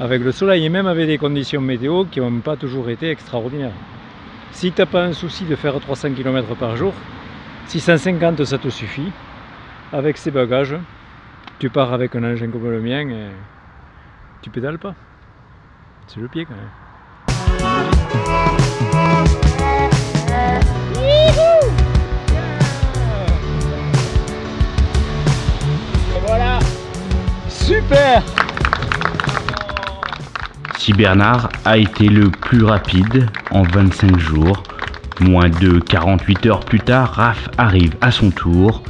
avec le soleil et même avec des conditions météo qui n'ont pas toujours été extraordinaires. Si tu n'as pas un souci de faire 300 km par jour, 650 ça te suffit. Avec ces bagages, tu pars avec un engin comme le mien et tu pédales pas. C'est le pied quand même. voilà Super Si Bernard a été le plus rapide en 25 jours, moins de 48 heures plus tard, Raph arrive à son tour,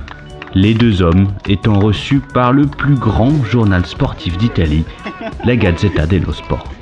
les deux hommes étant reçus par le plus grand journal sportif d'Italie, la Gazzetta dello Sport.